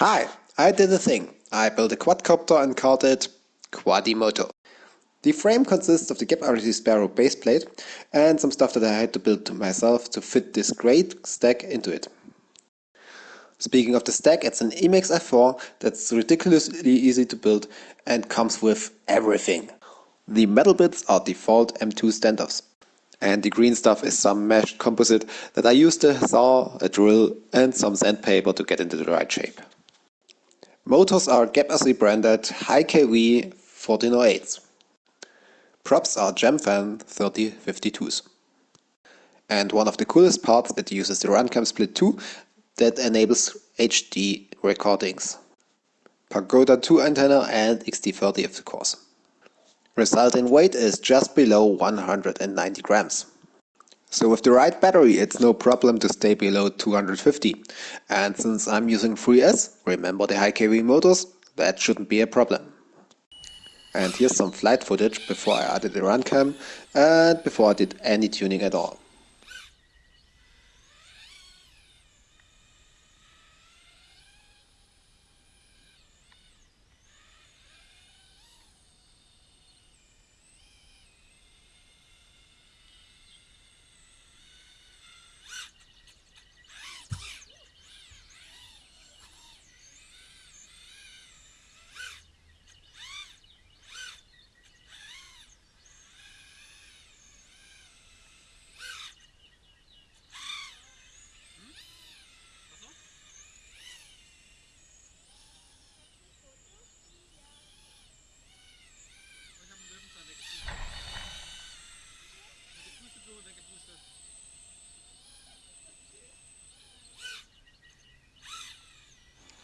Hi, I did a thing. I built a quadcopter and called it Quadimoto. The frame consists of the GEPRC Sparrow base plate and some stuff that I had to build myself to fit this great stack into it. Speaking of the stack, it's an Emax F4 that's ridiculously easy to build and comes with everything. The metal bits are default M2 standoffs. And the green stuff is some meshed composite that I used a saw, a drill and some sandpaper to get into the right shape. Motors are GEPRC branded High KV 1408s. Props are Gemfan 3052s. And one of the coolest parts, it uses the Runcam Split 2 that enables HD recordings. Pagoda 2 antenna and XT30 of course. Result in weight is just below 190 grams. So with the right battery it's no problem to stay below 250. And since I'm using 3S, remember the high kV motors, that shouldn't be a problem. And here's some flight footage before I added the Runcam and before I did any tuning at all.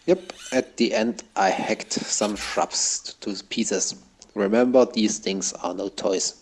Yep, at the end I hacked some shrubs to pieces. Remember, these things are no toys.